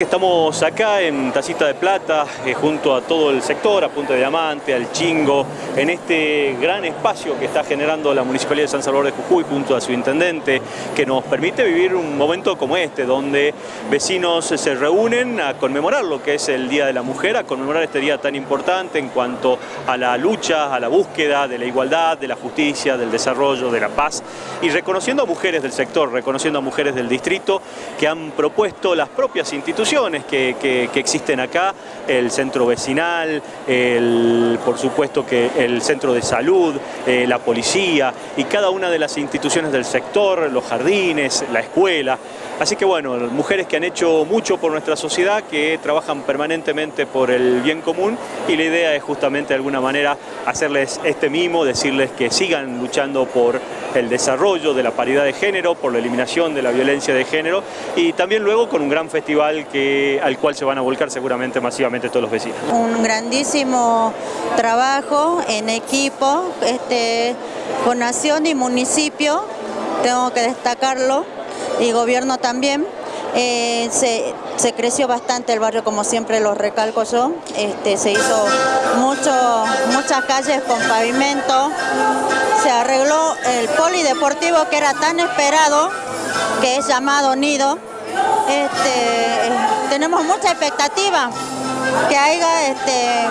Estamos acá en Tacita de Plata, eh, junto a todo el sector, a Punta de Diamante, al Chingo, en este gran espacio que está generando la Municipalidad de San Salvador de Jujuy junto a su intendente, que nos permite vivir un momento como este, donde vecinos se reúnen a conmemorar lo que es el Día de la Mujer, a conmemorar este día tan importante en cuanto a la lucha, a la búsqueda de la igualdad, de la justicia, del desarrollo, de la paz, y reconociendo a mujeres del sector, reconociendo a mujeres del distrito que han propuesto las propias instituciones que, existen acá, el centro vecinal, el, por supuesto que el centro de salud, eh, la policía y cada una de las instituciones del sector, los jardines, la escuela. Así que bueno, mujeres que han hecho mucho por nuestra sociedad, que trabajan permanentemente por el bien común y la idea es justamente de alguna manera hacerles este mimo, decirles que sigan luchando por el desarrollo de la paridad de género, por la eliminación de la violencia de género y también luego con un gran festival que, al cual se van a volcar seguramente masivamente todos los vecinos. Un grandísimo trabajo en equipo este, con nación y municipio, tengo que destacarlo, y gobierno también. Eh, se, creció bastante el barrio, como siempre lo recalco yo. Este, se hizo mucho, muchas calles con pavimento. Se arregló el polideportivo que era tan esperado, que es llamado Nido. Este, tenemos mucha expectativa que haya este,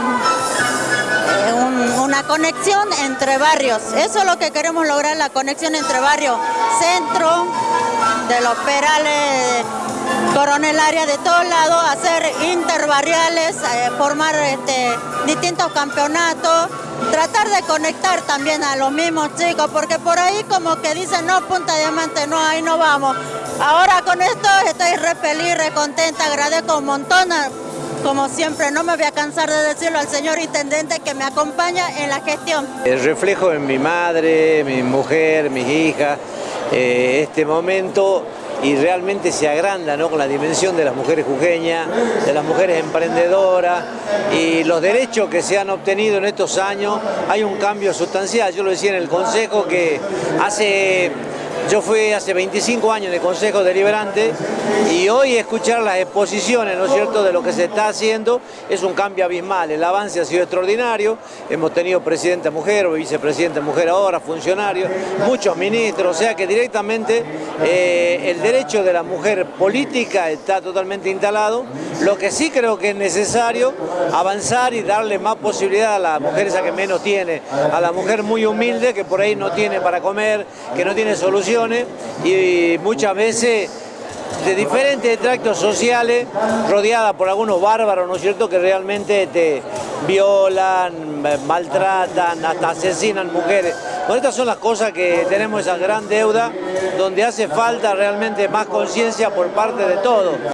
una conexión entre barrios. Eso es lo que queremos lograr, la conexión entre barrios. Centro, de los perales, coronel área de todos lados, hacer interbarriales, eh, formar este, distintos campeonatos, tratar de conectar también a los mismos chicos, porque por ahí como que dicen, no, Punta Diamante, no, ahí no vamos. Ahora con esto estoy re feliz, re contenta, agradezco un montón, como siempre, no me voy a cansar de decirlo al señor intendente que me acompaña en la gestión. El reflejo en mi madre, mi mujer, mis hijas, eh, este momento y realmente se agranda ¿no? con la dimensión de las mujeres jujeñas, de las mujeres emprendedoras y los derechos que se han obtenido en estos años, hay un cambio sustancial. Yo lo decía en el Consejo que hace yo fui hace 25 años de Consejo Deliberante y hoy escuchar las exposiciones, ¿no es cierto?, de lo que se está haciendo es un cambio abismal. El avance ha sido extraordinario, hemos tenido presidenta mujer, vicepresidenta mujer ahora, funcionarios, muchos ministros, o sea que directamente eh, el derecho de la mujer política está totalmente instalado. Lo que sí creo que es necesario avanzar y darle más posibilidad a la mujer esa que menos tiene, a la mujer muy humilde que por ahí no tiene para comer, que no tiene solución y muchas veces de diferentes tractos sociales, rodeada por algunos bárbaros, ¿no es cierto?, que realmente te violan, maltratan, hasta asesinan mujeres. Bueno, estas son las cosas que tenemos esa gran deuda, donde hace falta realmente más conciencia por parte de todos.